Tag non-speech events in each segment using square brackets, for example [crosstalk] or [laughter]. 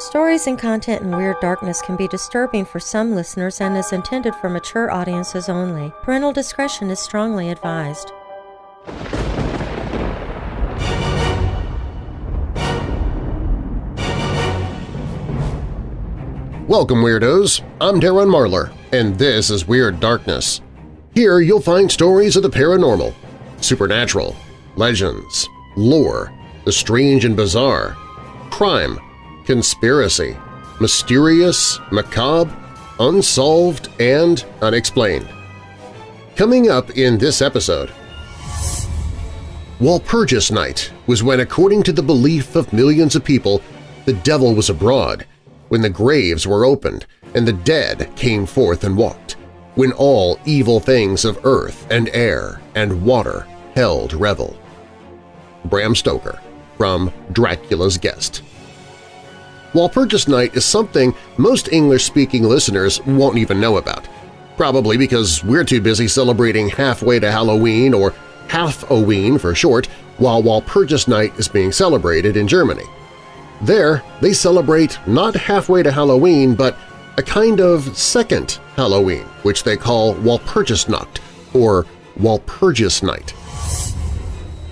Stories and content in Weird Darkness can be disturbing for some listeners and is intended for mature audiences only. Parental discretion is strongly advised. Welcome, Weirdos! I'm Darren Marlar, and this is Weird Darkness. Here you'll find stories of the paranormal, supernatural, legends, lore, the strange and bizarre, crime, conspiracy, mysterious, macabre, unsolved, and unexplained. Coming up in this episode… Walpurgis Night was when, according to the belief of millions of people, the devil was abroad, when the graves were opened and the dead came forth and walked, when all evil things of earth and air and water held revel. Bram Stoker from Dracula's Guest Walpurgis Night is something most English-speaking listeners won't even know about, probably because we're too busy celebrating halfway to Halloween or Half-Oween for short while Walpurgis Night is being celebrated in Germany. There, they celebrate not halfway to Halloween, but a kind of second Halloween, which they call Walpurgisnacht or Walpurgis Night.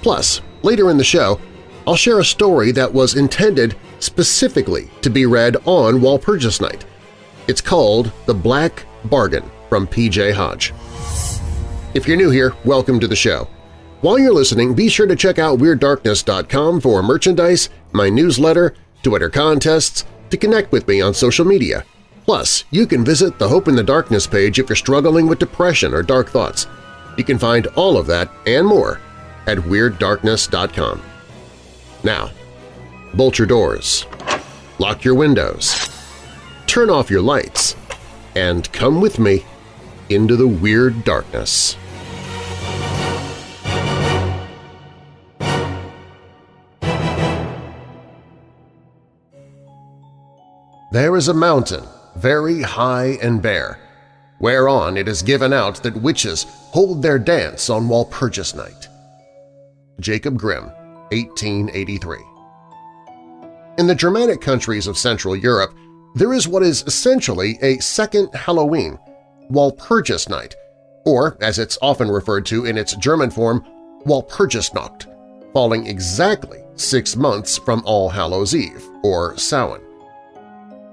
Plus, later in the show, I'll share a story that was intended specifically to be read on Walpurgis Night. It's called The Black Bargain from P.J. Hodge. If you're new here, welcome to the show. While you're listening, be sure to check out WeirdDarkness.com for merchandise, my newsletter, Twitter contests, to connect with me on social media. Plus, you can visit the Hope in the Darkness page if you're struggling with depression or dark thoughts. You can find all of that and more at WeirdDarkness.com. Now, bolt your doors, lock your windows, turn off your lights, and come with me into the Weird Darkness. There is a mountain, very high and bare, whereon it is given out that witches hold their dance on Walpurgis Night. Jacob Grimm, 1883 In the Germanic countries of Central Europe, there is what is essentially a second Halloween, Walpurgis Night, or, as it's often referred to in its German form, Walpurgisnacht, falling exactly six months from All Hallows' Eve, or Samhain.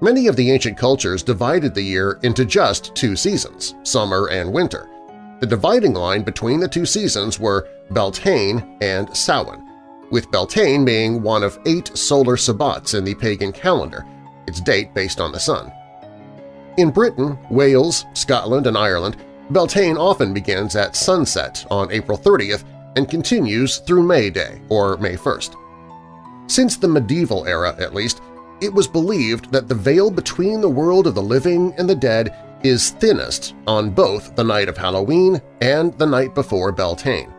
Many of the ancient cultures divided the year into just two seasons, summer and winter. The dividing line between the two seasons were Beltane and Samhain, with Beltane being one of eight solar sabbats in the pagan calendar, its date based on the sun. In Britain, Wales, Scotland, and Ireland, Beltane often begins at sunset on April 30th and continues through May Day, or May 1st. Since the medieval era, at least, it was believed that the veil between the world of the living and the dead is thinnest on both the night of Halloween and the night before Beltane.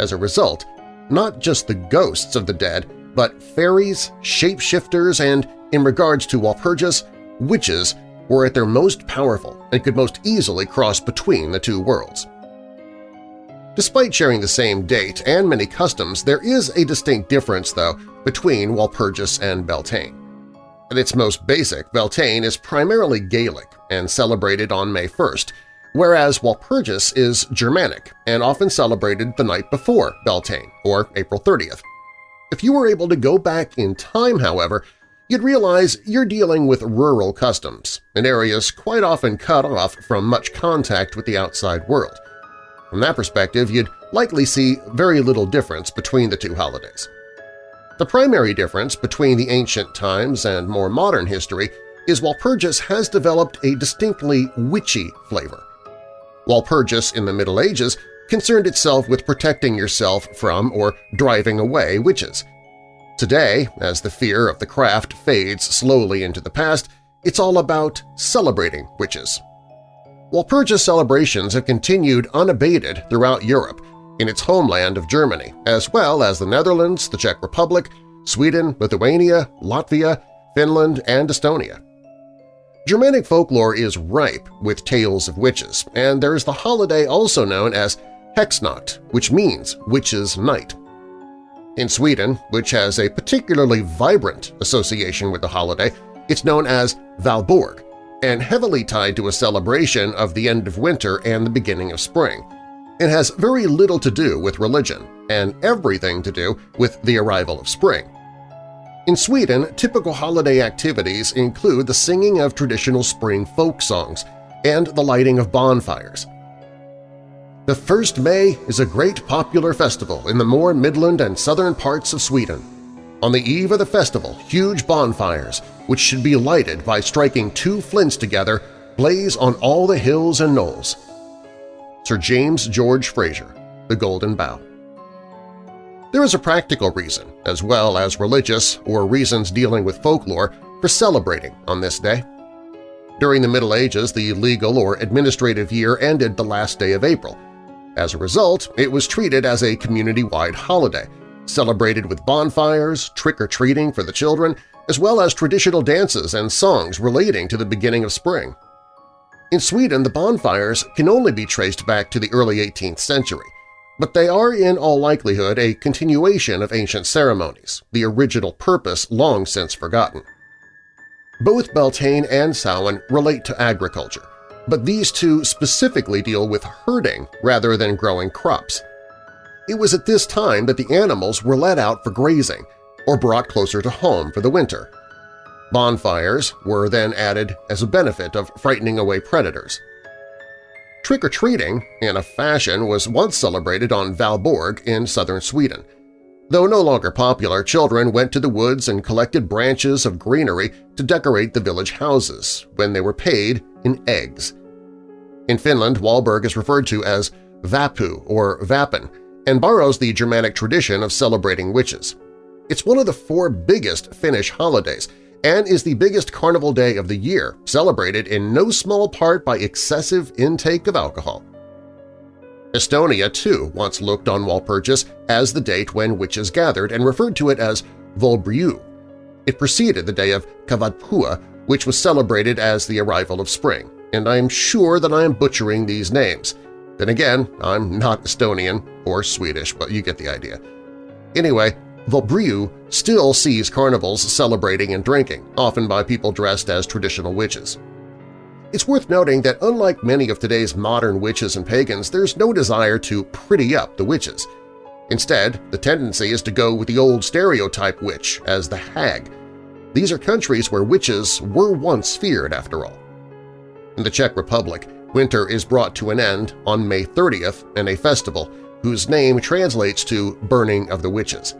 As a result, not just the ghosts of the dead, but fairies, shapeshifters, and, in regards to Walpurgis, witches were at their most powerful and could most easily cross between the two worlds. Despite sharing the same date and many customs, there is a distinct difference, though, between Walpurgis and Beltane. At its most basic, Beltane is primarily Gaelic and celebrated on May 1st, whereas Walpurgis is Germanic and often celebrated the night before Beltane, or April 30th. If you were able to go back in time, however, you'd realize you're dealing with rural customs in areas quite often cut off from much contact with the outside world. From that perspective, you'd likely see very little difference between the two holidays. The primary difference between the ancient times and more modern history is Walpurgis has developed a distinctly witchy flavor. Walpurgis in the Middle Ages concerned itself with protecting yourself from or driving away witches. Today, as the fear of the craft fades slowly into the past, it's all about celebrating witches. Walpurgis celebrations have continued unabated throughout Europe, in its homeland of Germany, as well as the Netherlands, the Czech Republic, Sweden, Lithuania, Latvia, Finland, and Estonia. Germanic folklore is ripe with tales of witches, and there is the holiday also known as Hexnacht, which means Witches' Night. In Sweden, which has a particularly vibrant association with the holiday, It's known as Valborg and heavily tied to a celebration of the end of winter and the beginning of spring. It has very little to do with religion and everything to do with the arrival of spring. In Sweden, typical holiday activities include the singing of traditional spring folk songs and the lighting of bonfires. The 1st May is a great popular festival in the more midland and southern parts of Sweden. On the eve of the festival, huge bonfires, which should be lighted by striking two flints together, blaze on all the hills and knolls. Sir James George Frazer, The Golden Bough. There is a practical reason, as well as religious or reasons dealing with folklore, for celebrating on this day. During the Middle Ages, the legal or administrative year ended the last day of April. As a result, it was treated as a community-wide holiday, celebrated with bonfires, trick-or-treating for the children, as well as traditional dances and songs relating to the beginning of spring. In Sweden, the bonfires can only be traced back to the early 18th century, but they are in all likelihood a continuation of ancient ceremonies, the original purpose long since forgotten. Both Beltane and Samhain relate to agriculture, but these two specifically deal with herding rather than growing crops. It was at this time that the animals were let out for grazing or brought closer to home for the winter. Bonfires were then added as a benefit of frightening away predators. Trick-or-treating, in a fashion, was once celebrated on Valborg in southern Sweden – Though no longer popular, children went to the woods and collected branches of greenery to decorate the village houses when they were paid in eggs. In Finland, Valborg is referred to as Vappu or Vapen and borrows the Germanic tradition of celebrating witches. It's one of the four biggest Finnish holidays and is the biggest carnival day of the year, celebrated in no small part by excessive intake of alcohol. Estonia, too, once looked on Walpurgis as the date when witches gathered and referred to it as Volbriu. It preceded the day of Kavadpua, which was celebrated as the arrival of spring, and I am sure that I am butchering these names. Then again, I'm not Estonian or Swedish, but you get the idea. Anyway, Volbriu still sees carnivals celebrating and drinking, often by people dressed as traditional witches. It's worth noting that unlike many of today's modern witches and pagans, there's no desire to pretty up the witches. Instead, the tendency is to go with the old stereotype witch as the hag. These are countries where witches were once feared, after all. In the Czech Republic, winter is brought to an end on May 30th in a festival whose name translates to Burning of the Witches.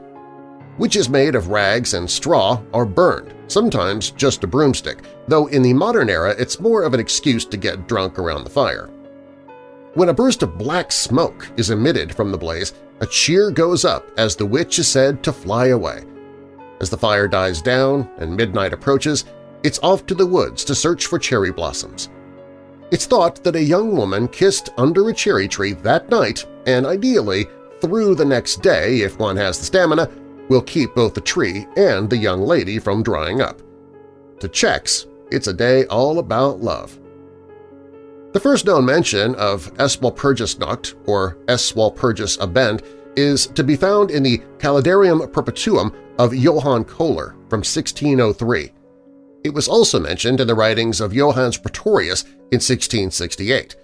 Witches made of rags and straw are burned, sometimes just a broomstick, though in the modern era it's more of an excuse to get drunk around the fire. When a burst of black smoke is emitted from the blaze, a cheer goes up as the witch is said to fly away. As the fire dies down and midnight approaches, it's off to the woods to search for cherry blossoms. It's thought that a young woman kissed under a cherry tree that night and ideally through the next day, if one has the stamina, will keep both the tree and the young lady from drying up. To Czechs, it's a day all about love. The first known mention of Es Walpurgisnacht, or Es Walpurgis Abend, is to be found in the Calendarium Perpetuum of Johann Kohler from 1603. It was also mentioned in the writings of Johannes Praetorius in 1668.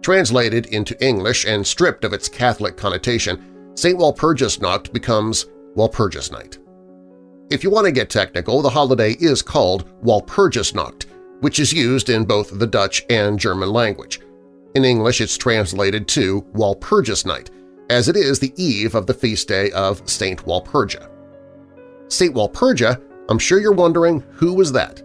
Translated into English and stripped of its Catholic connotation, St. Walpurgisnacht becomes Walpurgis Night. If you want to get technical, the holiday is called Walpurgisnacht, which is used in both the Dutch and German language. In English it's translated to Walpurgis Night, as it is the eve of the feast day of Saint Walpurga. Saint Walpurga, I'm sure you're wondering who was that?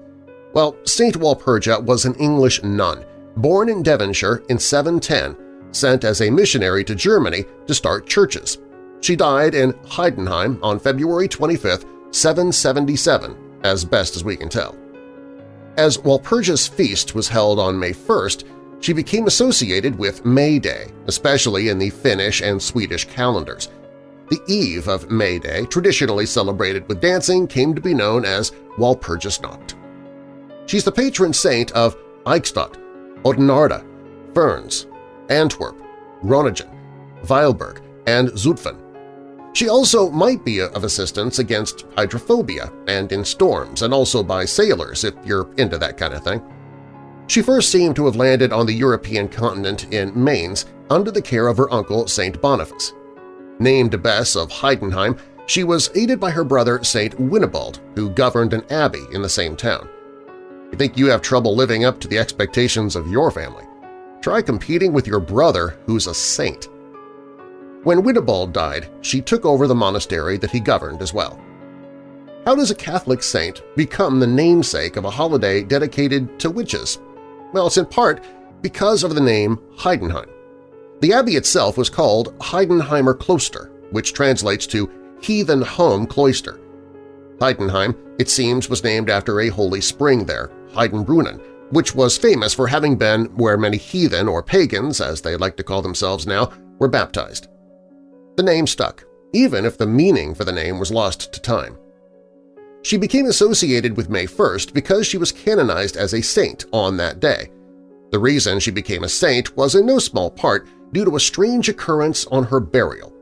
Well, Saint Walpurga was an English nun, born in Devonshire in 710, sent as a missionary to Germany to start churches. She died in Heidenheim on February 25, 777, as best as we can tell. As Walpurgis feast was held on May 1st, she became associated with May Day, especially in the Finnish and Swedish calendars. The eve of May Day, traditionally celebrated with dancing, came to be known as Walpurgisnacht. She's the patron saint of Eichstätt, Oudenarde, Ferns, Antwerp, Groningen, Weilburg, and Zutphen. She also might be of assistance against hydrophobia and in storms and also by sailors if you're into that kind of thing. She first seemed to have landed on the European continent in Mainz under the care of her uncle St. Boniface. Named Bess of Heidenheim, she was aided by her brother St. Winibald, who governed an abbey in the same town. You think you have trouble living up to the expectations of your family? Try competing with your brother who's a saint. When Winibald died, she took over the monastery that he governed as well. How does a Catholic saint become the namesake of a holiday dedicated to witches? Well, it's in part because of the name Heidenheim. The abbey itself was called Heidenheimer Kloster, which translates to Heathen Home Cloister. Heidenheim, it seems, was named after a holy spring there, Heidenbrunnen, which was famous for having been where many heathen or pagans, as they like to call themselves now, were baptized. The name stuck, even if the meaning for the name was lost to time. She became associated with May 1st because she was canonized as a saint on that day. The reason she became a saint was in no small part due to a strange occurrence on her burial.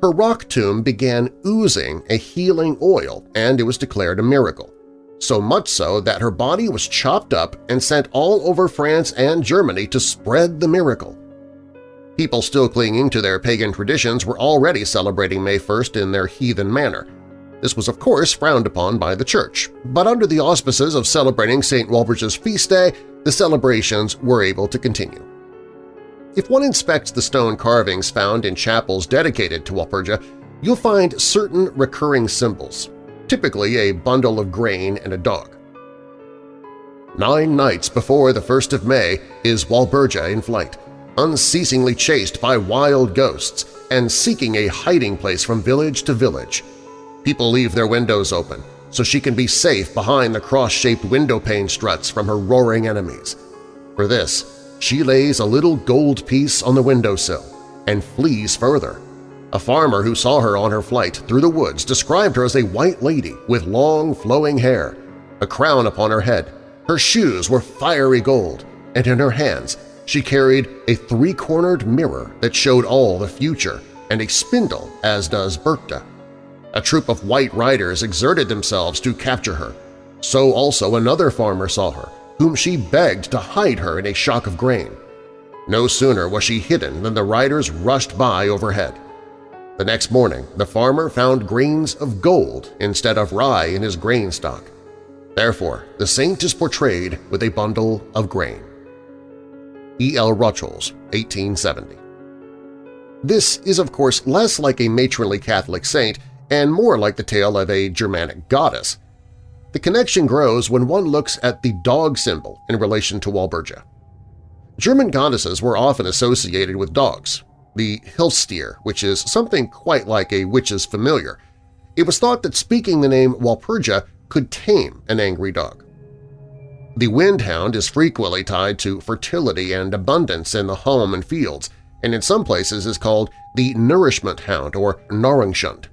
Her rock tomb began oozing a healing oil and it was declared a miracle, so much so that her body was chopped up and sent all over France and Germany to spread the miracle. People still clinging to their pagan traditions were already celebrating May 1st in their heathen manner. This was of course frowned upon by the Church, but under the auspices of celebrating St. Walburge's feast day, the celebrations were able to continue. If one inspects the stone carvings found in chapels dedicated to Walpurga, you'll find certain recurring symbols, typically a bundle of grain and a dog. Nine nights before the 1st of May is Walburga in flight, unceasingly chased by wild ghosts and seeking a hiding place from village to village. People leave their windows open so she can be safe behind the cross-shaped windowpane struts from her roaring enemies. For this, she lays a little gold piece on the windowsill and flees further. A farmer who saw her on her flight through the woods described her as a white lady with long flowing hair, a crown upon her head, her shoes were fiery gold, and in her hands she carried a three-cornered mirror that showed all the future and a spindle, as does Berchta. A troop of white riders exerted themselves to capture her. So also another farmer saw her, whom she begged to hide her in a shock of grain. No sooner was she hidden than the riders rushed by overhead. The next morning, the farmer found grains of gold instead of rye in his grain stock. Therefore, the saint is portrayed with a bundle of grain. E. L. Rochholz, 1870. This is of course less like a matronly Catholic saint and more like the tale of a Germanic goddess. The connection grows when one looks at the dog symbol in relation to Walburga. German goddesses were often associated with dogs, the Hilfstier, which is something quite like a witch's familiar. It was thought that speaking the name Walpurga could tame an angry dog. The windhound is frequently tied to fertility and abundance in the home and fields, and in some places is called the nourishment hound or Nahrungshund.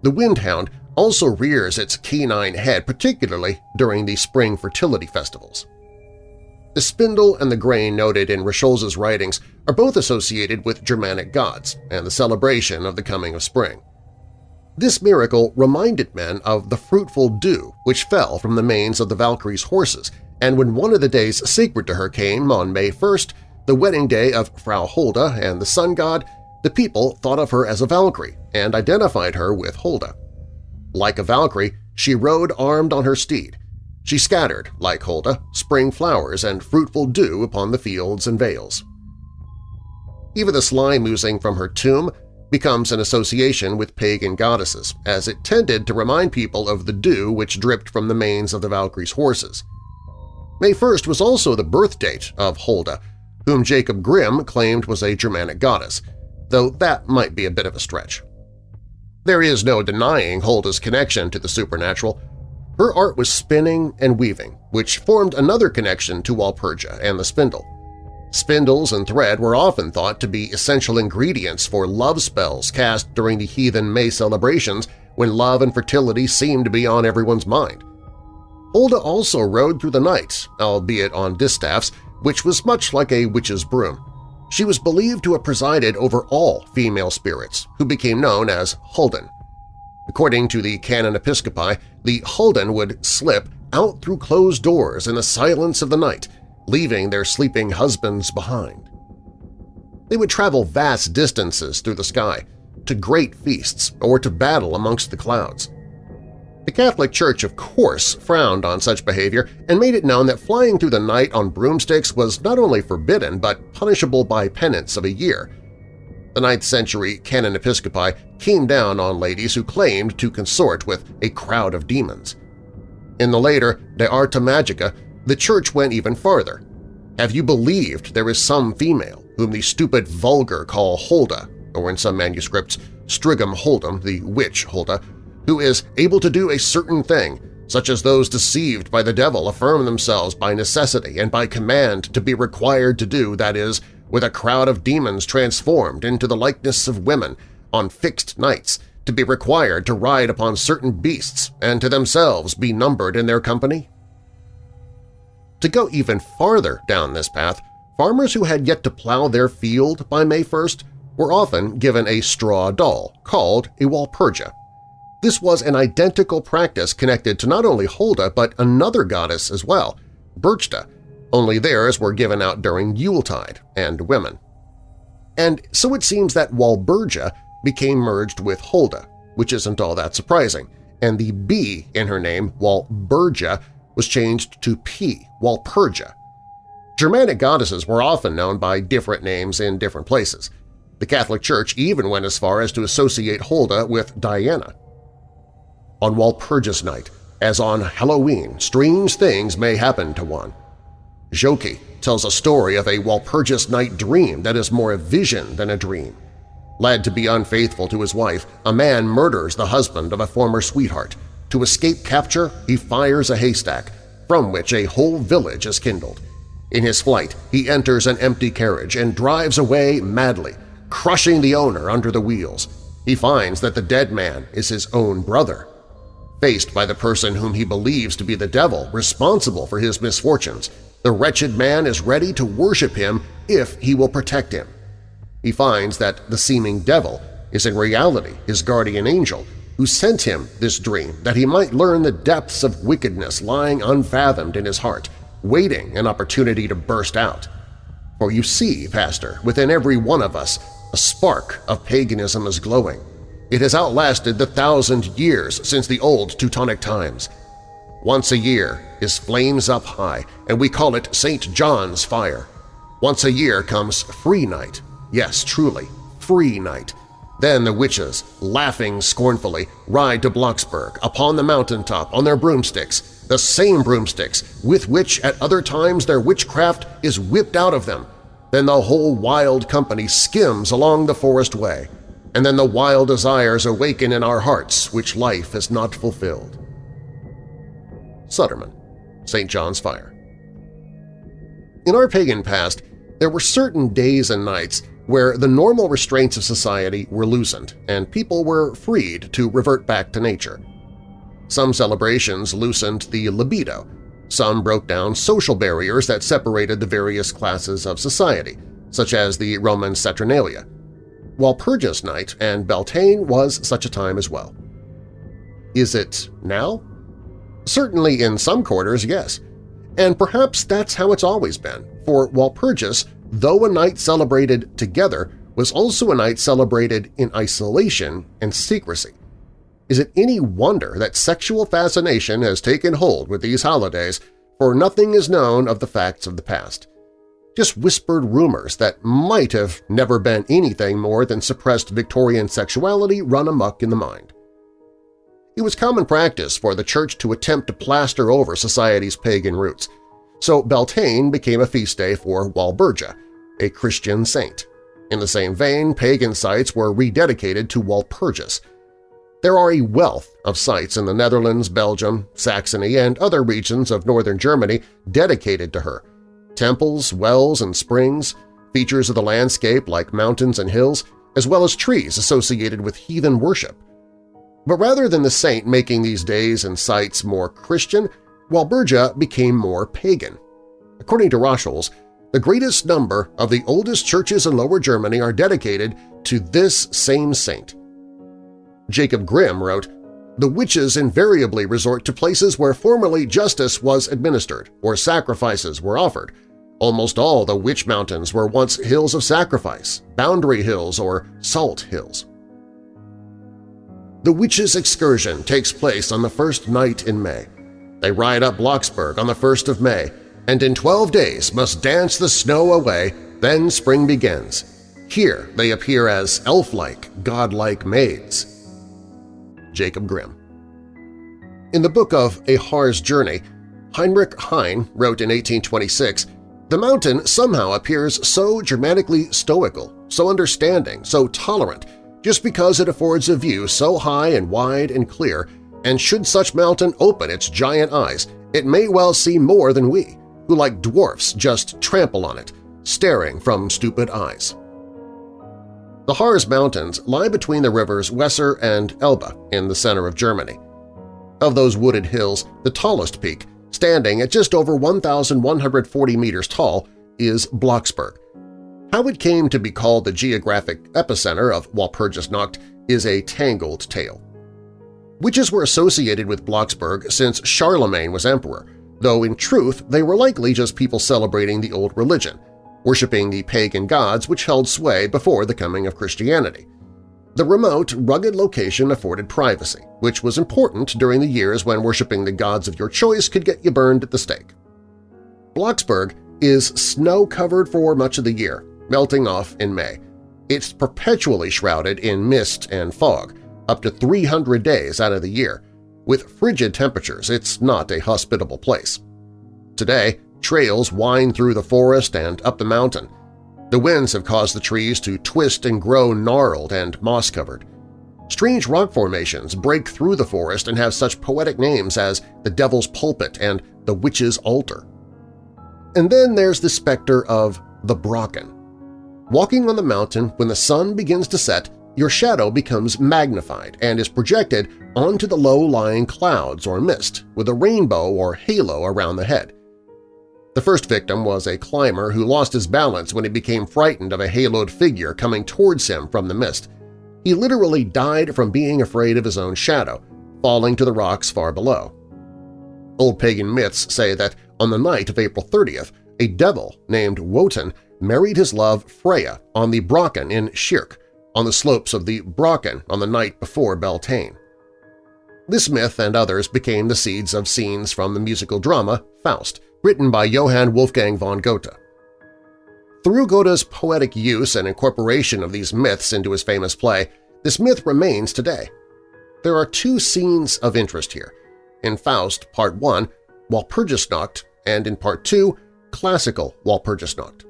The windhound also rears its canine head, particularly during the spring fertility festivals. The spindle and the grain noted in Rochholz's writings are both associated with Germanic gods and the celebration of the coming of spring. This miracle reminded men of the fruitful dew which fell from the manes of the Valkyrie's horses, and when one of the days sacred to her came on May 1st, the wedding day of Frau Holda and the sun god, the people thought of her as a Valkyrie and identified her with Holda. Like a Valkyrie, she rode armed on her steed. She scattered, like Holda, spring flowers and fruitful dew upon the fields and vales. Even the slime oozing from her tomb becomes an association with pagan goddesses, as it tended to remind people of the dew which dripped from the manes of the Valkyrie's horses. May 1st was also the birth date of Holda, whom Jacob Grimm claimed was a Germanic goddess, though that might be a bit of a stretch. There is no denying Holda's connection to the supernatural. Her art was spinning and weaving, which formed another connection to Walpurga and the spindle. Spindles and thread were often thought to be essential ingredients for love spells cast during the heathen May celebrations when love and fertility seemed to be on everyone's mind. Holda also rode through the night, albeit on distaffs, which was much like a witch's broom. She was believed to have presided over all female spirits, who became known as Huldan. According to the Canon Episcopi, the Huldan would slip out through closed doors in the silence of the night, leaving their sleeping husbands behind. They would travel vast distances through the sky, to great feasts or to battle amongst the clouds. The Catholic Church, of course, frowned on such behavior and made it known that flying through the night on broomsticks was not only forbidden but punishable by penance of a year. The 9th century Canon Episcopi came down on ladies who claimed to consort with a crowd of demons. In the later De Arte Magica, the Church went even farther. Have you believed there is some female, whom the stupid vulgar call Holda, or in some manuscripts, Strigum Holdum, the witch Holda, who is able to do a certain thing, such as those deceived by the devil affirm themselves by necessity and by command to be required to do, that is, with a crowd of demons transformed into the likeness of women on fixed nights, to be required to ride upon certain beasts and to themselves be numbered in their company? To go even farther down this path, farmers who had yet to plow their field by May 1st were often given a straw doll called a Walpurga. This was an identical practice connected to not only Holda but another goddess as well, Berchta, only theirs were given out during Yuletide and women. And so it seems that Walburga became merged with Holda, which isn't all that surprising, and the B in her name, Walburga, was changed to P, Walpurga. Germanic goddesses were often known by different names in different places. The Catholic Church even went as far as to associate Holda with Diana. On Walpurgis Night, as on Halloween, strange things may happen to one. Joki tells a story of a Walpurgis Night dream that is more a vision than a dream. Led to be unfaithful to his wife, a man murders the husband of a former sweetheart. To escape capture, he fires a haystack, from which a whole village is kindled. In his flight, he enters an empty carriage and drives away madly, crushing the owner under the wheels. He finds that the dead man is his own brother faced by the person whom he believes to be the devil responsible for his misfortunes, the wretched man is ready to worship him if he will protect him. He finds that the seeming devil is in reality his guardian angel who sent him this dream that he might learn the depths of wickedness lying unfathomed in his heart, waiting an opportunity to burst out. For you see, Pastor, within every one of us a spark of paganism is glowing, it has outlasted the thousand years since the old Teutonic times. Once a year his flames up high, and we call it St. John's fire. Once a year comes Free Night, yes, truly, Free Night. Then the witches, laughing scornfully, ride to Blocksberg upon the mountaintop on their broomsticks, the same broomsticks with which at other times their witchcraft is whipped out of them. Then the whole wild company skims along the forest way and then the wild desires awaken in our hearts which life has not fulfilled. Sudermann, St. John's Fire In our pagan past, there were certain days and nights where the normal restraints of society were loosened and people were freed to revert back to nature. Some celebrations loosened the libido, some broke down social barriers that separated the various classes of society, such as the Roman Saturnalia, Walpurgis Night and Beltane was such a time as well. Is it now? Certainly in some quarters, yes. And perhaps that's how it's always been, for Walpurgis, though a night celebrated together, was also a night celebrated in isolation and secrecy. Is it any wonder that sexual fascination has taken hold with these holidays, for nothing is known of the facts of the past just whispered rumors that might have never been anything more than suppressed Victorian sexuality run amuck in the mind. It was common practice for the Church to attempt to plaster over society's pagan roots, so Beltane became a feast day for Walburga, a Christian saint. In the same vein, pagan sites were rededicated to Walpurgis. There are a wealth of sites in the Netherlands, Belgium, Saxony, and other regions of northern Germany dedicated to her, temples, wells, and springs, features of the landscape like mountains and hills, as well as trees associated with heathen worship. But rather than the saint making these days and sites more Christian, Walburga became more pagan. According to Roscholes, the greatest number of the oldest churches in Lower Germany are dedicated to this same saint. Jacob Grimm wrote, The witches invariably resort to places where formerly justice was administered or sacrifices were offered. Almost all the witch mountains were once hills of sacrifice, boundary hills or salt hills. The witches' excursion takes place on the first night in May. They ride up Blocksberg on the 1st of May, and in twelve days must dance the snow away, then spring begins. Here they appear as elf-like, godlike maids. Jacob Grimm In the book of A Harz Journey, Heinrich Heine wrote in 1826, The mountain somehow appears so dramatically stoical, so understanding, so tolerant, just because it affords a view so high and wide and clear, and should such mountain open its giant eyes, it may well see more than we, who like dwarfs just trample on it, staring from stupid eyes. The Harz Mountains lie between the rivers Weser and Elbe in the center of Germany. Of those wooded hills, the tallest peak, standing at just over 1,140 meters tall, is Blocksberg. How it came to be called the geographic epicenter of Walpurgisnacht is a tangled tale. Witches were associated with Blocksberg since Charlemagne was emperor, though in truth they were likely just people celebrating the old religion, worshipping the pagan gods which held sway before the coming of Christianity. The remote, rugged location afforded privacy, which was important during the years when worshipping the gods of your choice could get you burned at the stake. Blocksberg is snow-covered for much of the year, melting off in May. It's perpetually shrouded in mist and fog, up to 300 days out of the year. With frigid temperatures, it's not a hospitable place. Today, trails wind through the forest and up the mountain. The winds have caused the trees to twist and grow gnarled and moss-covered. Strange rock formations break through the forest and have such poetic names as the Devil's Pulpit and the Witch's Altar. And then there's the specter of the Brocken. Walking on the mountain when the sun begins to set, your shadow becomes magnified and is projected onto the low-lying clouds or mist with a rainbow or halo around the head. The first victim was a climber who lost his balance when he became frightened of a haloed figure coming towards him from the mist. He literally died from being afraid of his own shadow, falling to the rocks far below. Old pagan myths say that on the night of April 30th, a devil named Wotan married his love Freya on the Brocken in Schierke, on the slopes of the Brocken on the night before Beltane. This myth and others became the seeds of scenes from the musical drama Faust, written by Johann Wolfgang von Goethe. Through Goethe's poetic use and incorporation of these myths into his famous play, this myth remains today. There are two scenes of interest here. In Faust, Part 1, Walpurgisnacht, and in Part 2, Classical Walpurgisnacht.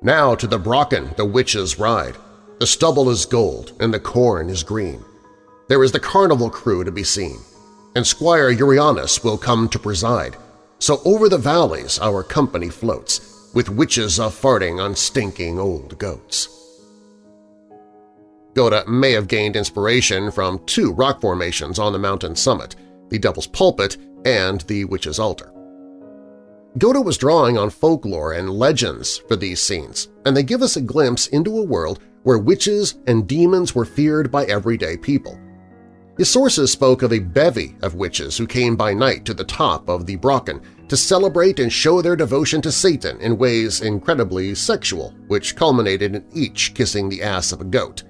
Now to the Brocken the witches ride. The stubble is gold and the corn is green. There is the carnival crew to be seen, and Squire Euryalus will come to preside, so over the valleys our company floats, with witches a-farting on stinking old goats. Goethe may have gained inspiration from two rock formations on the mountain summit, the Devil's Pulpit and the Witch's Altar. Goethe was drawing on folklore and legends for these scenes, and they give us a glimpse into a world where witches and demons were feared by everyday people. His sources spoke of a bevy of witches who came by night to the top of the Brocken to celebrate and show their devotion to Satan in ways incredibly sexual, which culminated in each kissing the ass of a goat.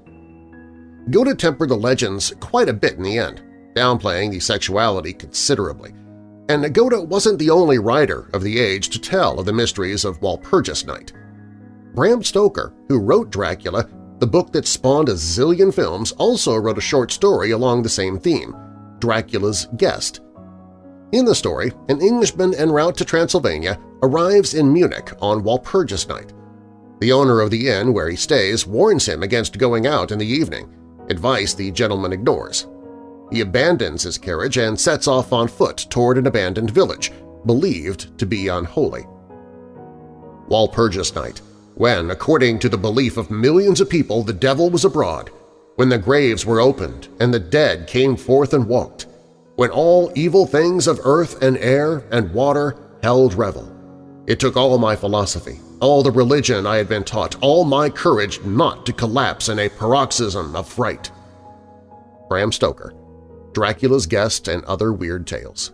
Goethe tempered the legends quite a bit in the end, downplaying the sexuality considerably, and Goethe wasn't the only writer of the age to tell of the mysteries of Walpurgis Night. Bram Stoker, who wrote Dracula, the book that spawned a zillion films also wrote a short story along the same theme, Dracula's Guest. In the story, an Englishman en route to Transylvania arrives in Munich on Walpurgis night. The owner of the inn where he stays warns him against going out in the evening, advice the gentleman ignores. He abandons his carriage and sets off on foot toward an abandoned village, believed to be unholy. Walpurgis night when, according to the belief of millions of people, the devil was abroad, when the graves were opened and the dead came forth and walked, when all evil things of earth and air and water held revel, It took all my philosophy, all the religion I had been taught, all my courage not to collapse in a paroxysm of fright. Bram Stoker, Dracula's Guest and Other Weird Tales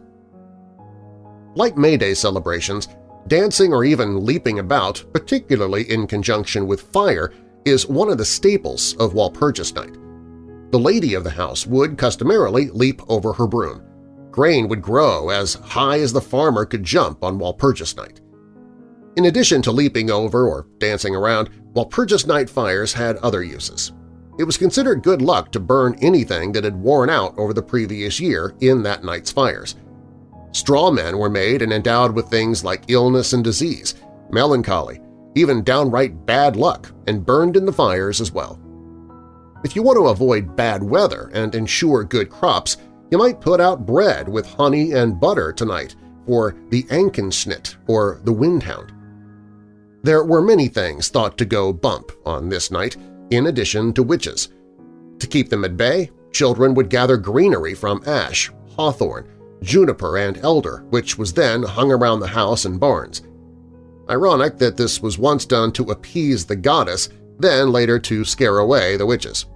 Like May Day celebrations, dancing or even leaping about, particularly in conjunction with fire, is one of the staples of Walpurgis Night. The lady of the house would customarily leap over her broom. Grain would grow as high as the farmer could jump on Walpurgis Night. In addition to leaping over or dancing around, Walpurgis Night fires had other uses. It was considered good luck to burn anything that had worn out over the previous year in that night's fires. Straw men were made and endowed with things like illness and disease, melancholy, even downright bad luck, and burned in the fires as well. If you want to avoid bad weather and ensure good crops, you might put out bread with honey and butter tonight for the Ankenschnit or the Windhound. There were many things thought to go bump on this night, in addition to witches. To keep them at bay, children would gather greenery from ash, hawthorn, juniper, and elder, which was then hung around the house and barns. Ironic that this was once done to appease the goddess, then later to scare away the witches.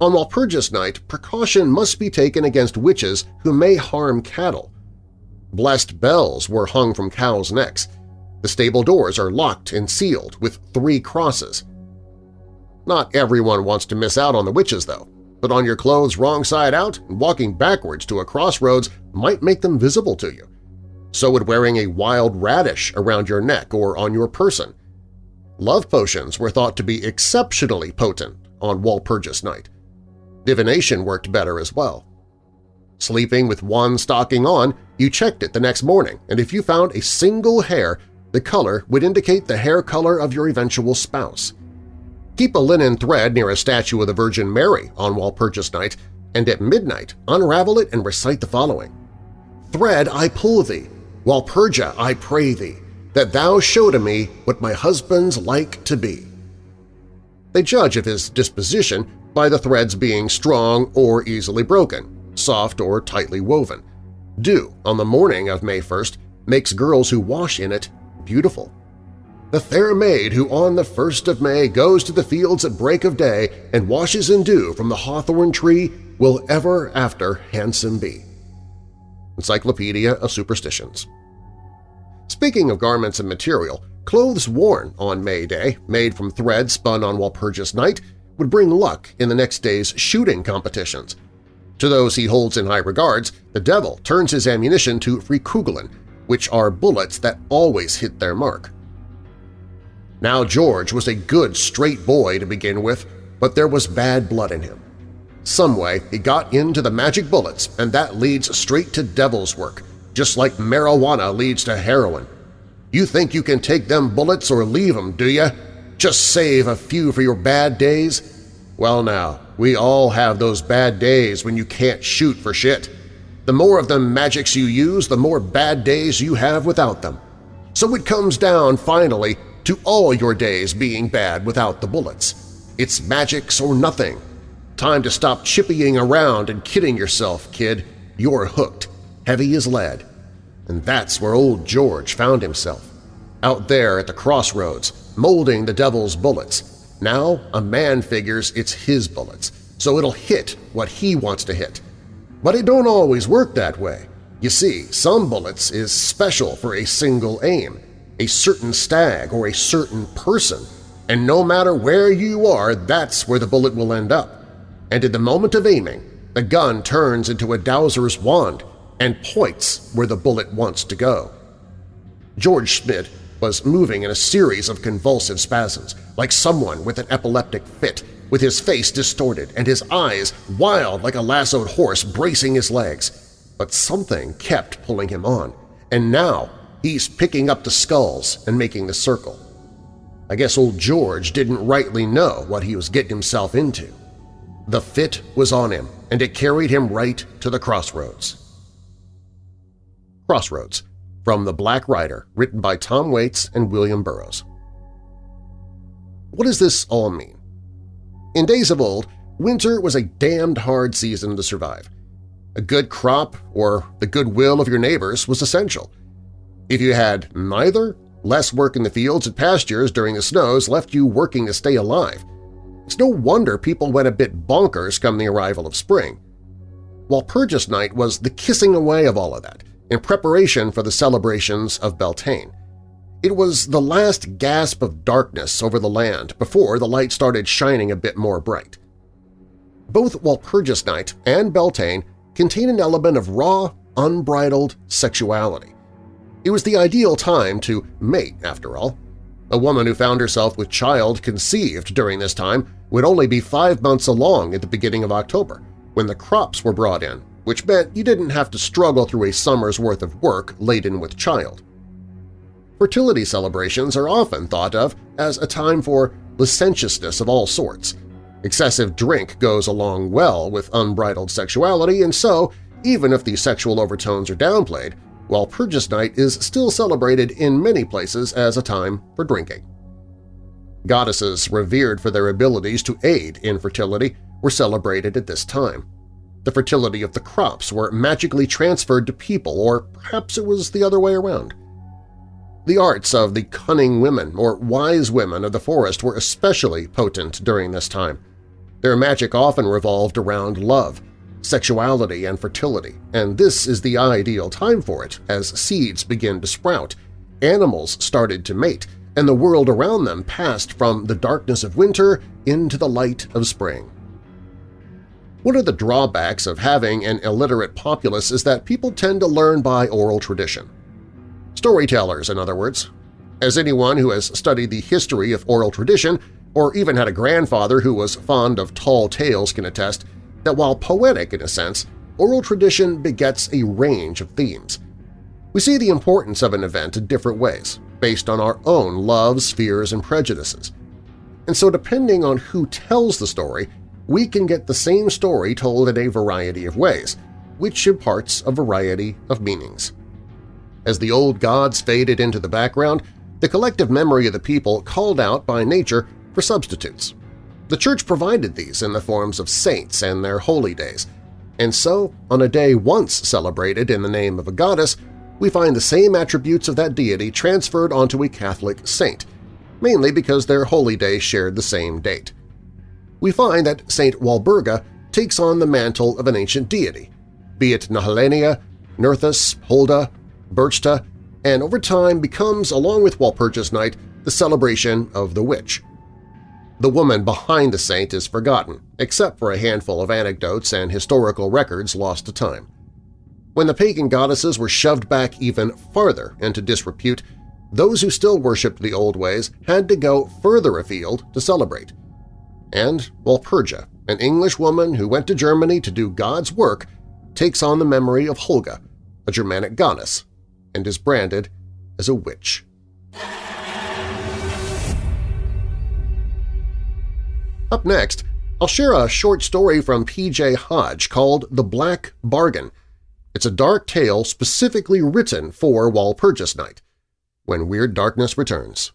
On Walpurgis night, precaution must be taken against witches who may harm cattle. Blessed bells were hung from cows' necks, the stable doors are locked and sealed with three crosses. Not everyone wants to miss out on the witches, though. Put on your clothes wrong side out, and walking backwards to a crossroads might make them visible to you. So would wearing a wild radish around your neck or on your person. Love potions were thought to be exceptionally potent on Walpurgis night. Divination worked better as well. Sleeping with one stocking on, you checked it the next morning, and if you found a single hair the color would indicate the hair color of your eventual spouse. Keep a linen thread near a statue of the Virgin Mary on Walpurgis night, and at midnight unravel it and recite the following. Thread I pull thee, Walpurga I pray thee, that thou show to me what my husband's like to be. They judge of his disposition by the threads being strong or easily broken, soft or tightly woven. Dew on the morning of May 1st makes girls who wash in it beautiful. The fair maid who on the first of May goes to the fields at break of day and washes in dew from the hawthorn tree will ever after handsome be. Encyclopedia of Superstitions Speaking of garments and material, clothes worn on May Day, made from thread spun on Walpurgis night, would bring luck in the next day's shooting competitions. To those he holds in high regards, the devil turns his ammunition to Freikugeln, which are bullets that always hit their mark. Now George was a good, straight boy to begin with, but there was bad blood in him. Someway he got into the magic bullets, and that leads straight to devil's work, just like marijuana leads to heroin. You think you can take them bullets or leave them, do you? Just save a few for your bad days? Well now, we all have those bad days when you can't shoot for shit. The more of them magics you use, the more bad days you have without them. So it comes down, finally, to all your days being bad without the bullets. It's magics or nothing. Time to stop chippying around and kidding yourself, kid. You're hooked, heavy as lead. And that's where old George found himself. Out there at the crossroads, molding the devil's bullets. Now a man figures it's his bullets, so it'll hit what he wants to hit, but it don't always work that way. You see, some bullets is special for a single aim, a certain stag or a certain person, and no matter where you are, that's where the bullet will end up. And in the moment of aiming, the gun turns into a dowser's wand and points where the bullet wants to go. George Schmidt was moving in a series of convulsive spasms, like someone with an epileptic fit, with his face distorted and his eyes wild like a lassoed horse bracing his legs. But something kept pulling him on, and now he's picking up the skulls and making the circle. I guess old George didn't rightly know what he was getting himself into. The fit was on him, and it carried him right to the crossroads. Crossroads, from The Black Rider, written by Tom Waits and William Burroughs. What does this all mean? In days of old, winter was a damned hard season to survive. A good crop or the goodwill of your neighbors was essential. If you had neither, less work in the fields and pastures during the snows left you working to stay alive. It's no wonder people went a bit bonkers come the arrival of spring. While Walpurgis Night was the kissing away of all of that, in preparation for the celebrations of Beltane. It was the last gasp of darkness over the land before the light started shining a bit more bright. Both Walpurgis Night and Beltane contain an element of raw, unbridled sexuality. It was the ideal time to mate, after all. A woman who found herself with child conceived during this time would only be five months along at the beginning of October, when the crops were brought in, which meant you didn't have to struggle through a summer's worth of work laden with child. Fertility celebrations are often thought of as a time for licentiousness of all sorts. Excessive drink goes along well with unbridled sexuality, and so, even if the sexual overtones are downplayed, Walpurgis Night is still celebrated in many places as a time for drinking. Goddesses revered for their abilities to aid in fertility were celebrated at this time. The fertility of the crops were magically transferred to people, or perhaps it was the other way around. The arts of the cunning women or wise women of the forest were especially potent during this time. Their magic often revolved around love, sexuality, and fertility, and this is the ideal time for it as seeds begin to sprout, animals started to mate, and the world around them passed from the darkness of winter into the light of spring. One of the drawbacks of having an illiterate populace is that people tend to learn by oral tradition. Storytellers, in other words. As anyone who has studied the history of oral tradition or even had a grandfather who was fond of tall tales can attest, that while poetic in a sense, oral tradition begets a range of themes. We see the importance of an event in different ways, based on our own loves, fears, and prejudices. And so depending on who tells the story, we can get the same story told in a variety of ways, which imparts a variety of meanings. As the old gods faded into the background, the collective memory of the people called out by nature for substitutes. The Church provided these in the forms of saints and their holy days, and so, on a day once celebrated in the name of a goddess, we find the same attributes of that deity transferred onto a Catholic saint, mainly because their holy day shared the same date. We find that Saint Walburga takes on the mantle of an ancient deity, be it Nehalennia, Nerthus, Holda, Berchta, and over time becomes, along with Walpurgis Night, the celebration of the witch. The woman behind the saint is forgotten, except for a handful of anecdotes and historical records lost to time. When the pagan goddesses were shoved back even farther into disrepute, those who still worshipped the old ways had to go further afield to celebrate. And Walpurga, an English woman who went to Germany to do God's work, takes on the memory of Holga, a Germanic goddess and is branded as a witch. Up next, I'll share a short story from P.J. Hodge called The Black Bargain. It's a dark tale specifically written for Walpurgis Night, when Weird Darkness returns.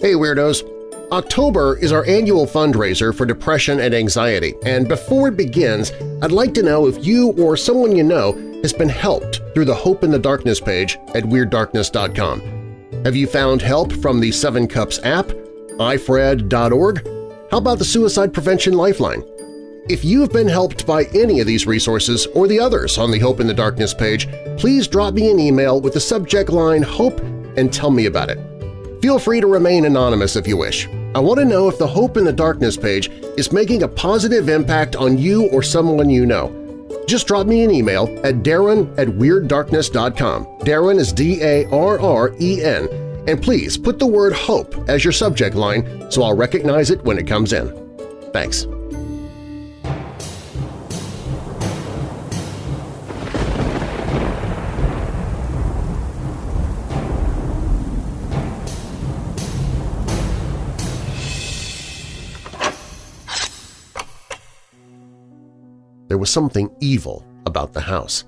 Hey Weirdos! October is our annual fundraiser for depression and anxiety, and before it begins, I'd like to know if you or someone you know has been helped through the Hope in the Darkness page at WeirdDarkness.com. Have you found help from the Seven Cups app, ifred.org? How about the Suicide Prevention Lifeline? If you've been helped by any of these resources or the others on the Hope in the Darkness page, please drop me an email with the subject line HOPE and tell me about it. Feel free to remain anonymous if you wish. I want to know if the Hope in the Darkness page is making a positive impact on you or someone you know. Just drop me an email at darren at WeirdDarkness.com. Darren is D-A-R-R-E-N. And please put the word HOPE as your subject line so I'll recognize it when it comes in. Thanks. There was something evil about the house.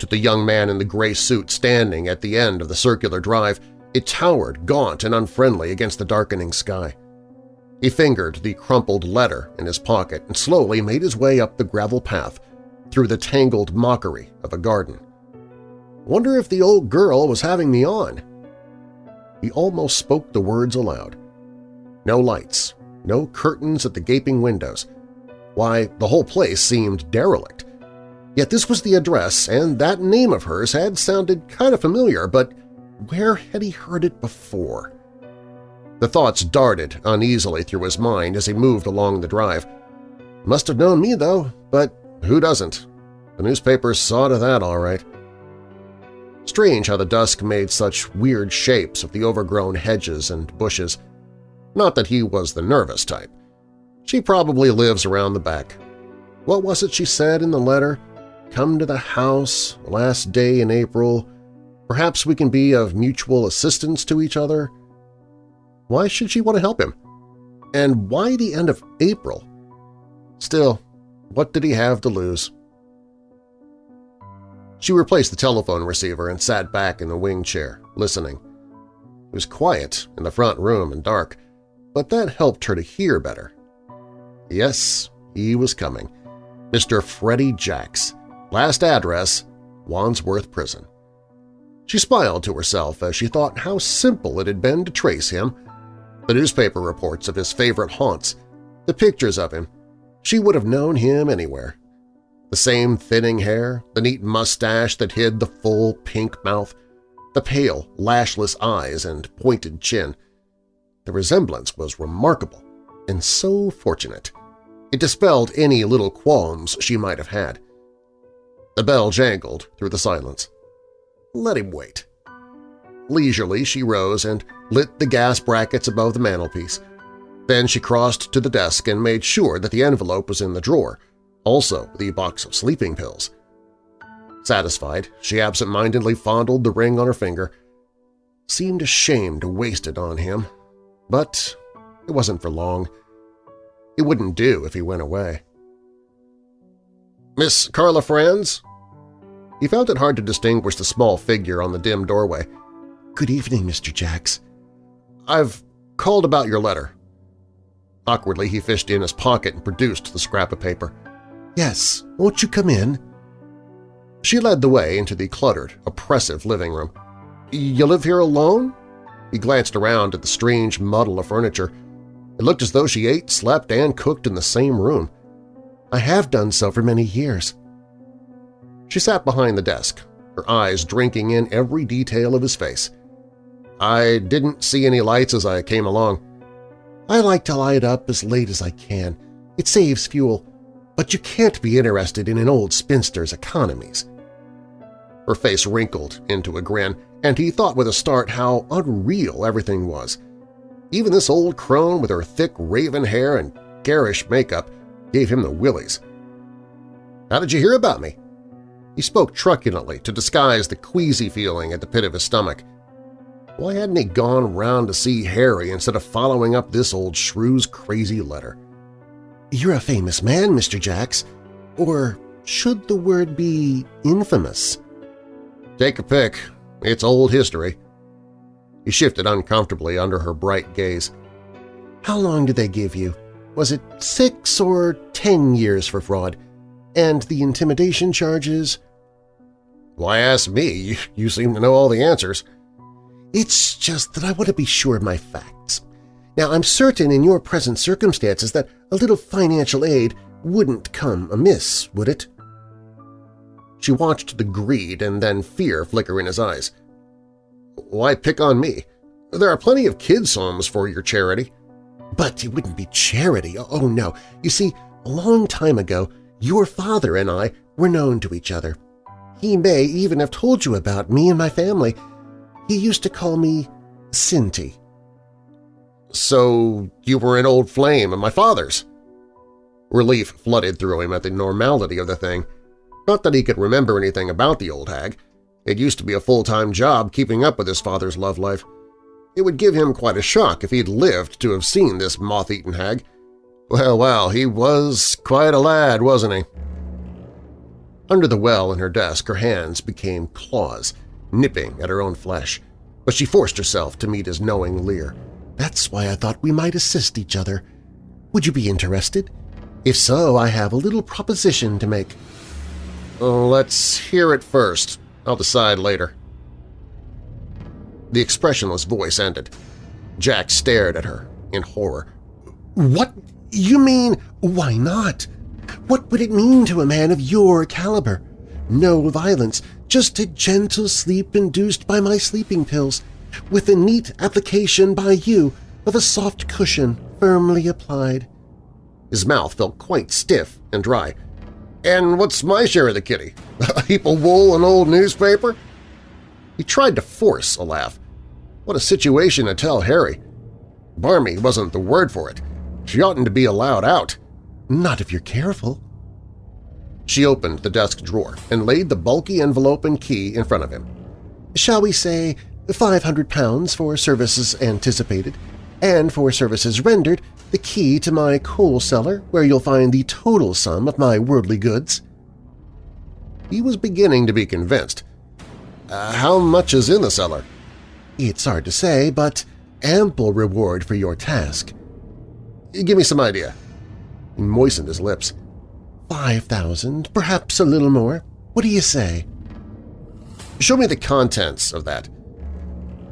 To the young man in the gray suit standing at the end of the circular drive, it towered gaunt and unfriendly against the darkening sky. He fingered the crumpled letter in his pocket and slowly made his way up the gravel path through the tangled mockery of a garden. Wonder if the old girl was having me on? He almost spoke the words aloud. No lights, no curtains at the gaping windows. Why, the whole place seemed derelict. Yet this was the address, and that name of hers had sounded kind of familiar, but where had he heard it before? The thoughts darted uneasily through his mind as he moved along the drive. Must have known me, though, but who doesn't? The newspapers saw to that all right. Strange how the dusk made such weird shapes of the overgrown hedges and bushes. Not that he was the nervous type. She probably lives around the back. What was it she said in the letter? Come to the house, last day in April. Perhaps we can be of mutual assistance to each other. Why should she want to help him? And why the end of April? Still, what did he have to lose? She replaced the telephone receiver and sat back in the wing chair, listening. It was quiet in the front room and dark, but that helped her to hear better. Yes, he was coming. Mr. Freddie Jacks. Last address, Wandsworth Prison. She smiled to herself as she thought how simple it had been to trace him. The newspaper reports of his favorite haunts, the pictures of him. She would have known him anywhere. The same thinning hair, the neat mustache that hid the full pink mouth, the pale, lashless eyes and pointed chin. The resemblance was remarkable and so fortunate. It dispelled any little qualms she might have had. The bell jangled through the silence. Let him wait. Leisurely she rose and lit the gas brackets above the mantelpiece. Then she crossed to the desk and made sure that the envelope was in the drawer, also the box of sleeping pills. Satisfied, she absent-mindedly fondled the ring on her finger. Seemed ashamed to waste it on him, but it wasn't for long. It wouldn't do if he went away. "'Miss Carla Franz?' He found it hard to distinguish the small figure on the dim doorway. "'Good evening, Mr. Jacks. I've called about your letter.' Awkwardly, he fished in his pocket and produced the scrap of paper. Yes, won't you come in? She led the way into the cluttered, oppressive living room. You live here alone? He glanced around at the strange muddle of furniture. It looked as though she ate, slept, and cooked in the same room. I have done so for many years. She sat behind the desk, her eyes drinking in every detail of his face. I didn't see any lights as I came along. I like to light up as late as I can. It saves fuel but you can't be interested in an old spinster's economies. Her face wrinkled into a grin, and he thought with a start how unreal everything was. Even this old crone with her thick raven hair and garish makeup gave him the willies. How did you hear about me? He spoke truculently to disguise the queasy feeling at the pit of his stomach. Why hadn't he gone round to see Harry instead of following up this old shrew's crazy letter? You're a famous man, Mr. Jacks. Or should the word be infamous? Take a pick. It's old history. He shifted uncomfortably under her bright gaze. How long did they give you? Was it six or ten years for fraud? And the intimidation charges? Why ask me? You seem to know all the answers. It's just that I want to be sure of my facts. Now, I'm certain in your present circumstances that a little financial aid wouldn't come amiss, would it? She watched the greed and then fear flicker in his eyes. Why pick on me? There are plenty of kids' homes for your charity. But it wouldn't be charity, oh, oh no. You see, a long time ago, your father and I were known to each other. He may even have told you about me and my family. He used to call me Cinty. So you were an old flame of my father's? Relief flooded through him at the normality of the thing. Not that he could remember anything about the old hag. It used to be a full-time job keeping up with his father's love life. It would give him quite a shock if he'd lived to have seen this moth-eaten hag. Well, well, he was quite a lad, wasn't he? Under the well in her desk, her hands became claws, nipping at her own flesh, but she forced herself to meet his knowing leer. That's why I thought we might assist each other. Would you be interested? If so, I have a little proposition to make. Let's hear it first. I'll decide later. The expressionless voice ended. Jack stared at her in horror. What? You mean, why not? What would it mean to a man of your caliber? No violence, just a gentle sleep induced by my sleeping pills, with a neat application by you of a soft cushion firmly applied. His mouth felt quite stiff and dry. And what's my share of the kitty? [laughs] A heap of wool and old newspaper? He tried to force a laugh. What a situation to tell Harry. Barmy wasn't the word for it. She oughtn't to be allowed out. Not if you're careful. She opened the desk drawer and laid the bulky envelope and key in front of him. Shall we say £500 for services anticipated, and for services rendered, the key to my coal cellar where you'll find the total sum of my worldly goods. He was beginning to be convinced. Uh, how much is in the cellar? It's hard to say, but ample reward for your task. Give me some idea. He moistened his lips. Five thousand, perhaps a little more. What do you say? Show me the contents of that.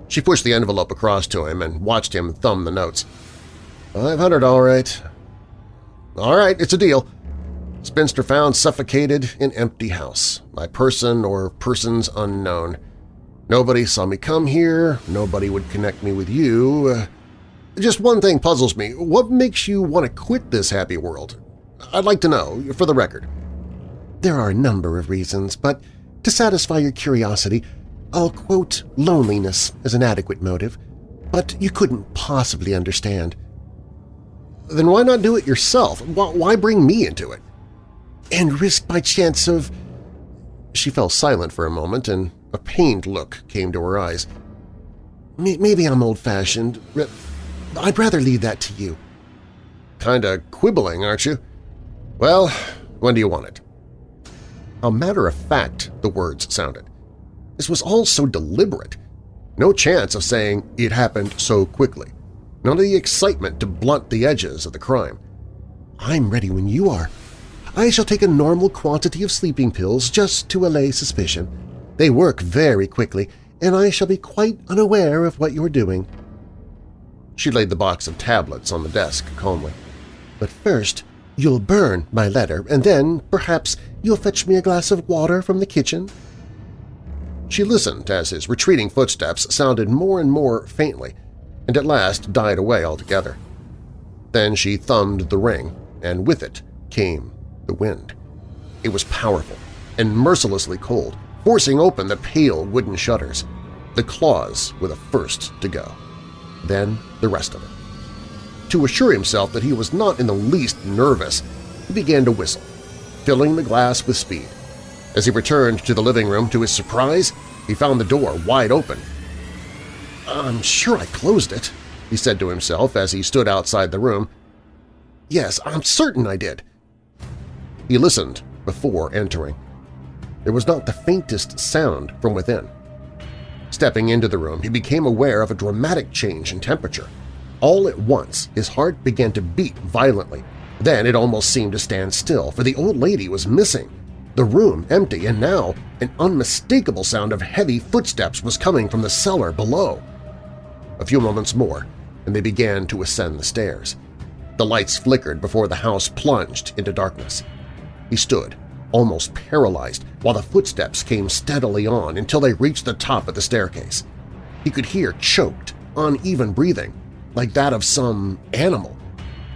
She pushed the envelope across to him and watched him thumb the notes. Five hundred, all right. All right, it's a deal. Spinster found suffocated in empty house, by person or persons unknown. Nobody saw me come here, nobody would connect me with you. Uh, just one thing puzzles me. What makes you want to quit this happy world? I'd like to know, for the record. There are a number of reasons, but to satisfy your curiosity, I'll quote loneliness as an adequate motive. But you couldn't possibly understand. Then why not do it yourself? Why bring me into it? And risk my chance of… She fell silent for a moment, and a pained look came to her eyes. Maybe I'm old-fashioned. I'd rather leave that to you. Kinda quibbling, aren't you? Well, when do you want it? How matter-of-fact the words sounded. This was all so deliberate. No chance of saying it happened so quickly. None of the excitement to blunt the edges of the crime. I'm ready when you are. I shall take a normal quantity of sleeping pills just to allay suspicion. They work very quickly, and I shall be quite unaware of what you're doing. She laid the box of tablets on the desk calmly. But first, you'll burn my letter, and then perhaps you'll fetch me a glass of water from the kitchen? She listened as his retreating footsteps sounded more and more faintly, and at last died away altogether. Then she thumbed the ring, and with it came the wind. It was powerful and mercilessly cold, forcing open the pale wooden shutters. The claws were the first to go. Then the rest of it. To assure himself that he was not in the least nervous, he began to whistle, filling the glass with speed. As he returned to the living room, to his surprise, he found the door wide open. I'm sure I closed it, he said to himself as he stood outside the room. Yes, I'm certain I did. He listened before entering. There was not the faintest sound from within. Stepping into the room, he became aware of a dramatic change in temperature. All at once, his heart began to beat violently. Then it almost seemed to stand still, for the old lady was missing. The room empty, and now an unmistakable sound of heavy footsteps was coming from the cellar below. A few moments more, and they began to ascend the stairs. The lights flickered before the house plunged into darkness. He stood, almost paralyzed, while the footsteps came steadily on until they reached the top of the staircase. He could hear choked, uneven breathing, like that of some animal.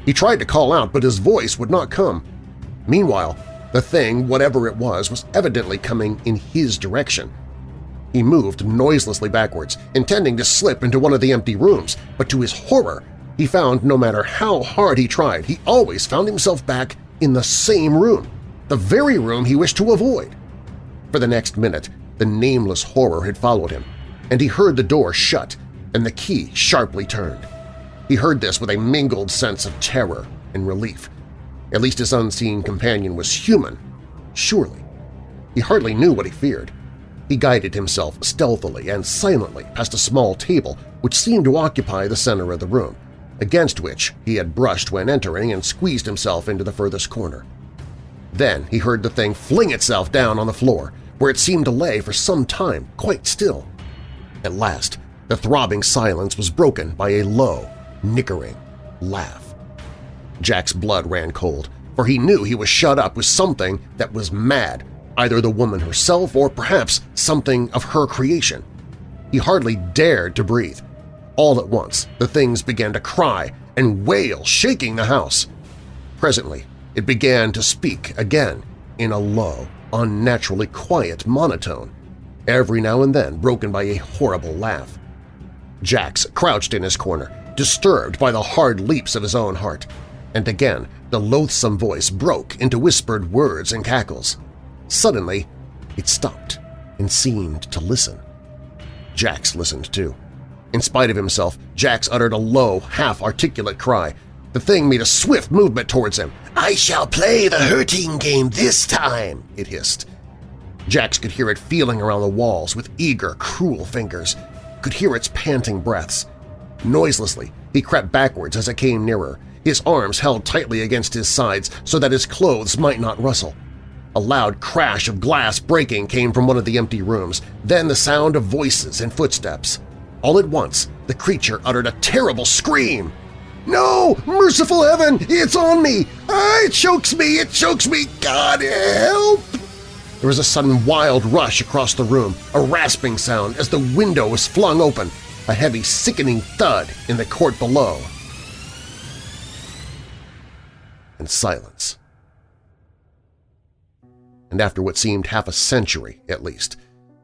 He tried to call out, but his voice would not come. Meanwhile, the thing, whatever it was, was evidently coming in his direction. He moved noiselessly backwards, intending to slip into one of the empty rooms, but to his horror, he found no matter how hard he tried, he always found himself back in the same room the very room he wished to avoid. For the next minute, the nameless horror had followed him, and he heard the door shut and the key sharply turned. He heard this with a mingled sense of terror and relief. At least his unseen companion was human, surely. He hardly knew what he feared. He guided himself stealthily and silently past a small table which seemed to occupy the center of the room, against which he had brushed when entering and squeezed himself into the furthest corner. Then he heard the thing fling itself down on the floor, where it seemed to lay for some time quite still. At last, the throbbing silence was broken by a low, nickering laugh. Jack's blood ran cold, for he knew he was shut up with something that was mad, either the woman herself or perhaps something of her creation. He hardly dared to breathe. All at once, the things began to cry and wail, shaking the house. Presently, it began to speak again in a low, unnaturally quiet monotone, every now and then broken by a horrible laugh. Jacks crouched in his corner, disturbed by the hard leaps of his own heart, and again the loathsome voice broke into whispered words and cackles. Suddenly, it stopped and seemed to listen. Jacks listened too. In spite of himself, Jacks uttered a low, half-articulate cry. The thing made a swift movement towards him. "'I shall play the hurting game this time!' it hissed. Jacks could hear it feeling around the walls with eager, cruel fingers, could hear its panting breaths. Noiselessly, he crept backwards as it came nearer, his arms held tightly against his sides so that his clothes might not rustle. A loud crash of glass breaking came from one of the empty rooms, then the sound of voices and footsteps. All at once, the creature uttered a terrible scream. "'No! Merciful heaven! It's on me! Ah, it chokes me! It chokes me! God help!' There was a sudden wild rush across the room, a rasping sound as the window was flung open, a heavy, sickening thud in the court below. And silence. And after what seemed half a century, at least,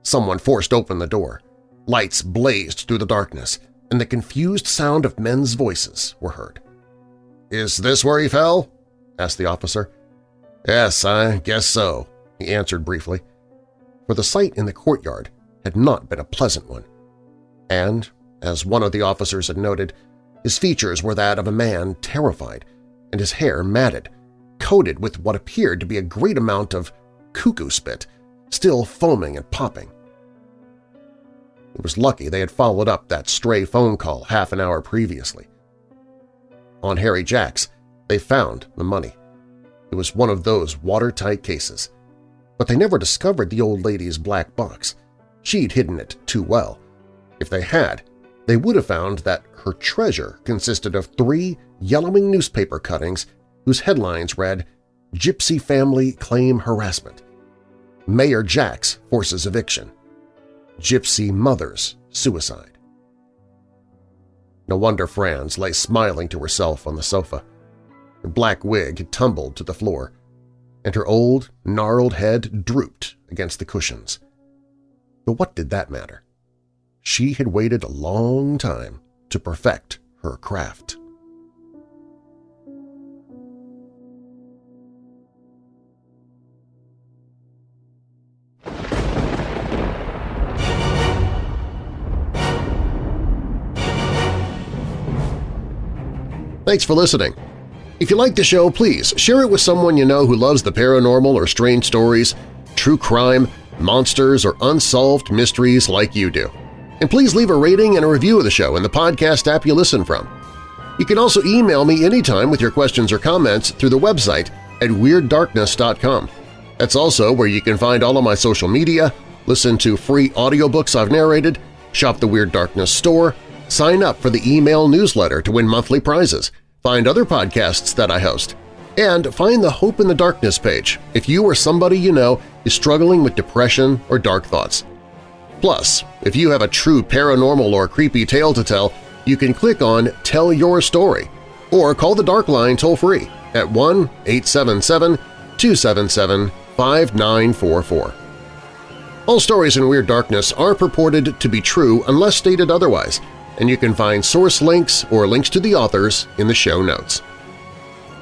someone forced open the door. Lights blazed through the darkness, and the confused sound of men's voices were heard. "'Is this where he fell?' asked the officer. "'Yes, I guess so,' he answered briefly. For the sight in the courtyard had not been a pleasant one. And, as one of the officers had noted, his features were that of a man terrified, and his hair matted, coated with what appeared to be a great amount of cuckoo spit, still foaming and popping. It was lucky they had followed up that stray phone call half an hour previously. On Harry Jacks, they found the money. It was one of those watertight cases. But they never discovered the old lady's black box. She'd hidden it too well. If they had, they would have found that her treasure consisted of three yellowing newspaper cuttings whose headlines read, Gypsy Family Claim Harassment, Mayor Jacks Forces Eviction, Gypsy Mother's Suicide. No wonder Franz lay smiling to herself on the sofa. Her black wig had tumbled to the floor, and her old, gnarled head drooped against the cushions. But what did that matter? She had waited a long time to perfect her craft. Thanks for listening. If you like the show, please share it with someone you know who loves the paranormal or strange stories, true crime, monsters, or unsolved mysteries like you do. And please leave a rating and a review of the show in the podcast app you listen from. You can also email me anytime with your questions or comments through the website at WeirdDarkness.com. That's also where you can find all of my social media, listen to free audiobooks I've narrated, shop the Weird Darkness store, Sign up for the email newsletter to win monthly prizes, find other podcasts that I host, and find the Hope in the Darkness page if you or somebody you know is struggling with depression or dark thoughts. Plus, if you have a true paranormal or creepy tale to tell, you can click on Tell Your Story or call the Dark Line toll-free at 1-877-277-5944. All stories in Weird Darkness are purported to be true unless stated otherwise, and you can find source links or links to the authors in the show notes.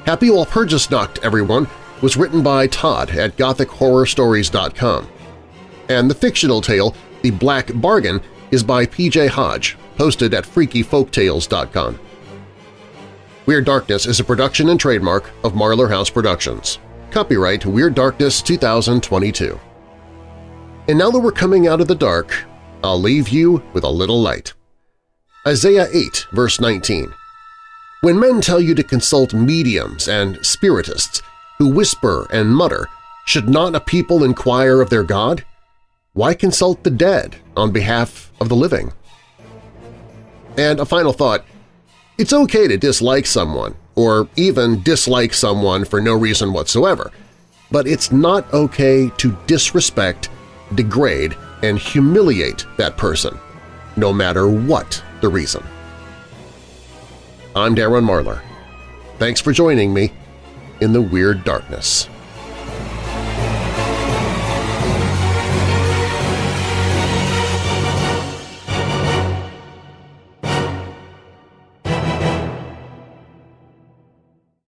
Happy Walpurgisnacht, everyone, was written by Todd at GothicHorrorStories.com. And the fictional tale, The Black Bargain, is by P.J. Hodge, posted at FreakyFolkTales.com. Weird Darkness is a production and trademark of Marlar House Productions. Copyright Weird Darkness 2022. And now that we're coming out of the dark, I'll leave you with a little light. Isaiah 8, verse 19 When men tell you to consult mediums and spiritists who whisper and mutter, should not a people inquire of their God? Why consult the dead on behalf of the living? And a final thought, it's okay to dislike someone, or even dislike someone for no reason whatsoever, but it's not okay to disrespect, degrade, and humiliate that person, no matter what the reason. I'm Darren Marlar. Thanks for joining me in the Weird Darkness.